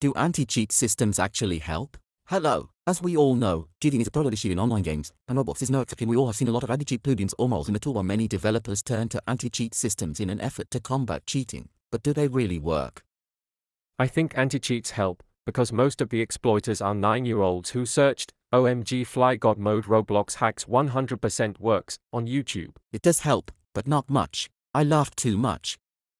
Do anti-cheat systems actually help? Hello. As we all know, cheating is a problem issue in online games, and Roblox is no exception. We all have seen a lot of anti-cheat plugins or mods in the tool while Many developers turn to anti-cheat systems in an effort to combat cheating, but do they really work? I think anti-cheats help, because most of the exploiters are 9-year-olds who searched, OMG Fly God Mode Roblox hacks 100% works, on YouTube. It does help, but not much. I laughed too much.